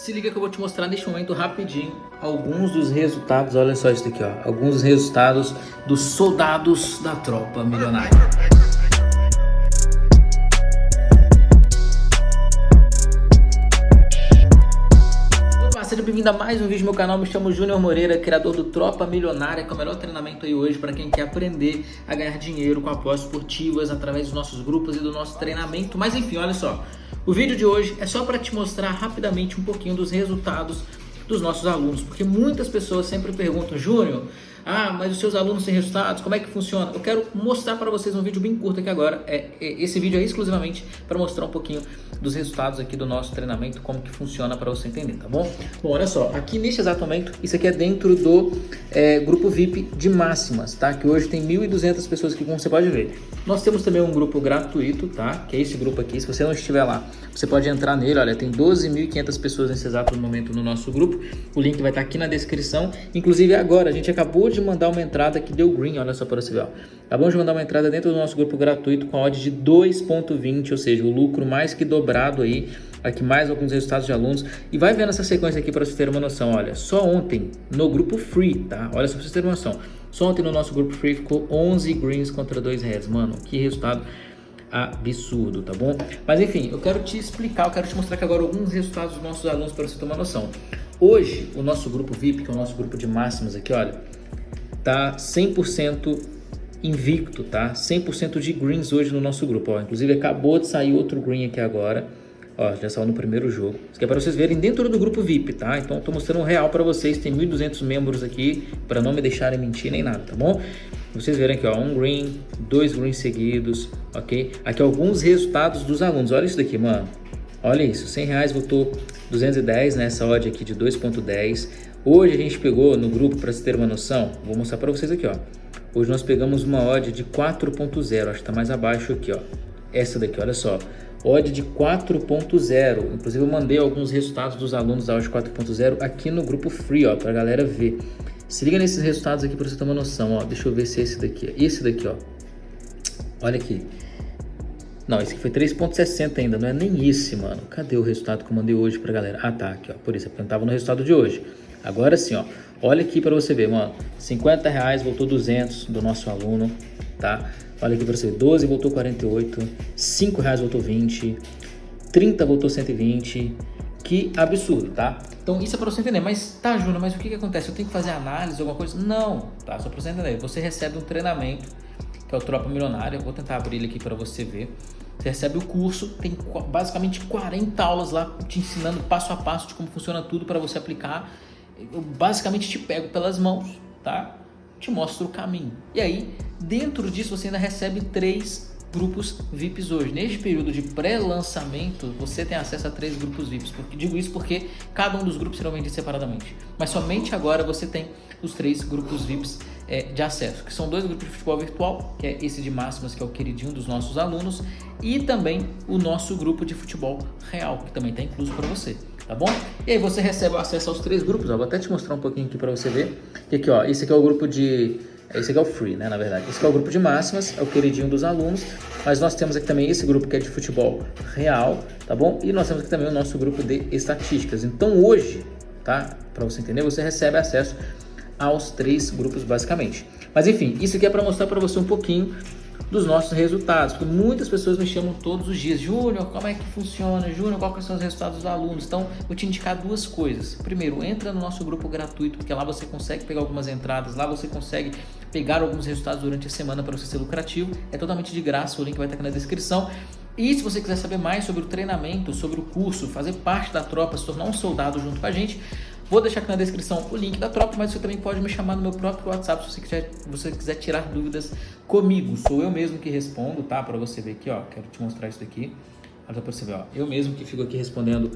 Se liga que eu vou te mostrar neste momento rapidinho alguns dos resultados, olha só isso aqui, ó, alguns dos resultados dos soldados da tropa milionária. Bem-vindo a mais um vídeo no meu canal, me chamo Júnior Moreira, criador do Tropa Milionária, que é o melhor treinamento aí hoje para quem quer aprender a ganhar dinheiro com apostas esportivas através dos nossos grupos e do nosso treinamento. Mas enfim, olha só, o vídeo de hoje é só para te mostrar rapidamente um pouquinho dos resultados dos nossos alunos, porque muitas pessoas sempre perguntam, Júnior, ah, mas os seus alunos têm resultados, como é que funciona? Eu quero mostrar para vocês um vídeo bem curto aqui agora. É, é esse vídeo é exclusivamente para mostrar um pouquinho dos resultados aqui do nosso treinamento, como que funciona para você entender, tá bom? Bom, olha só, aqui neste exato momento, isso aqui é dentro do é, grupo VIP de máximas, tá? Que hoje tem 1.200 pessoas aqui, como você pode ver. Nós temos também um grupo gratuito, tá? Que é esse grupo aqui, se você não estiver lá, você pode entrar nele, olha, tem 12.500 pessoas nesse exato momento no nosso grupo. O link vai estar aqui na descrição. Inclusive agora, a gente acabou de mandar uma entrada que deu green, olha só para você ver. Ó. Acabamos de mandar uma entrada dentro do nosso grupo gratuito com a odd de 2.20, ou seja, o lucro mais que dobrado aí. Aqui mais alguns resultados de alunos. E vai vendo essa sequência aqui para você ter uma noção. Olha, só ontem no grupo free, tá? Olha só para você ter uma noção. Só ontem no nosso grupo free ficou 11 greens contra 2 reds. Mano, que resultado absurdo, tá bom? Mas enfim, eu quero te explicar, eu quero te mostrar aqui agora alguns resultados dos nossos alunos para você ter uma noção. Hoje, o nosso grupo VIP, que é o nosso grupo de máximas aqui, olha, tá 100% invicto, tá? 100% de greens hoje no nosso grupo, ó. Inclusive acabou de sair outro green aqui agora. Ó, já saiu no primeiro jogo. Isso aqui é para vocês verem dentro do grupo VIP, tá? Então estou mostrando um real para vocês. Tem 1.200 membros aqui para não me deixarem mentir nem nada, tá bom? Vocês verem aqui, ó, um green, dois greens seguidos, ok? Aqui alguns resultados dos alunos. Olha isso daqui, mano. Olha isso, 100 reais voltou 210 nessa odd aqui de 2.10. Hoje a gente pegou no grupo, para você ter uma noção, vou mostrar para vocês aqui, ó. Hoje nós pegamos uma odd de 4.0, acho que está mais abaixo aqui, ó. Essa daqui, olha só. Odd de 4.0. Inclusive eu mandei alguns resultados dos alunos da odd 4.0 aqui no grupo free, ó, para a galera ver. Se liga nesses resultados aqui para você ter uma noção, ó. Deixa eu ver se é esse daqui. Esse daqui, ó. Olha aqui. Não, esse aqui foi 3.60 ainda, não é nem esse, mano. Cadê o resultado que eu mandei hoje pra galera? Ah, tá, aqui, ó. Por isso, é eu tava no resultado de hoje. Agora sim, ó. Olha aqui para você ver, mano. 50 reais voltou 200 do nosso aluno, tá? Olha aqui para você ver. 12 voltou 48. 5 reais voltou 20. 30 voltou 120. Que absurdo, tá? Então isso é para você entender. Mas tá, Júnior, mas o que que acontece? Eu tenho que fazer análise, alguma coisa? Não, tá? Só para você entender. Você recebe um treinamento que é o Tropa Milionária. Vou tentar abrir ele aqui para você ver. Você recebe o curso, tem basicamente 40 aulas lá te ensinando passo a passo de como funciona tudo para você aplicar. Eu basicamente te pego pelas mãos, tá? Te mostro o caminho. E aí, dentro disso, você ainda recebe três grupos VIPs hoje. Neste período de pré-lançamento, você tem acesso a três grupos VIPs. Porque, digo isso porque cada um dos grupos serão vendidos separadamente. Mas somente agora você tem os três grupos VIPs é, de acesso, que são dois grupos de futebol virtual, que é esse de máximas, que é o queridinho dos nossos alunos, e também o nosso grupo de futebol real, que também está incluso para você, tá bom? E aí você recebe acesso aos três grupos, ó, vou até te mostrar um pouquinho aqui para você ver. E aqui, ó, esse aqui é o grupo de... Esse aqui é o free, né, na verdade. Esse aqui é o grupo de máximas, é o queridinho dos alunos, mas nós temos aqui também esse grupo que é de futebol real, tá bom? E nós temos aqui também o nosso grupo de estatísticas. Então hoje, tá? Para você entender, você recebe acesso aos três grupos basicamente. Mas enfim, isso aqui é para mostrar para você um pouquinho dos nossos resultados, porque muitas pessoas me chamam todos os dias, Júnior, como é que funciona? Júnior, quais são os resultados dos alunos? Então, vou te indicar duas coisas. Primeiro, entra no nosso grupo gratuito, porque lá você consegue pegar algumas entradas, lá você consegue pegar alguns resultados durante a semana para você ser lucrativo. É totalmente de graça, o link vai estar aqui na descrição. E se você quiser saber mais sobre o treinamento, sobre o curso, fazer parte da tropa, se tornar um soldado junto com a gente, Vou deixar aqui na descrição o link da tropa, mas você também pode me chamar no meu próprio WhatsApp se você quiser, você quiser tirar dúvidas comigo. Sou eu mesmo que respondo, tá? Para você ver aqui, ó. Quero te mostrar isso daqui. Olha pra você ver, ó. Eu mesmo que fico aqui respondendo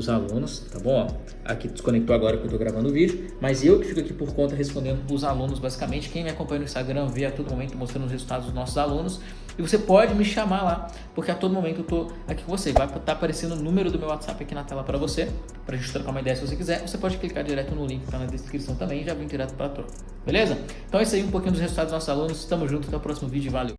os alunos, tá bom? Aqui desconectou agora que eu tô gravando o vídeo, mas eu que fico aqui por conta respondendo os alunos, basicamente. Quem me acompanha no Instagram vê a todo momento mostrando os resultados dos nossos alunos. E você pode me chamar lá, porque a todo momento eu tô aqui com você. Vai estar tá aparecendo o número do meu WhatsApp aqui na tela para você, pra gente trocar uma ideia se você quiser. Você pode clicar direto no link que tá na descrição também e já vem direto pra troca. Beleza? Então é isso aí, um pouquinho dos resultados dos nossos alunos. Tamo junto, até o próximo vídeo. Valeu!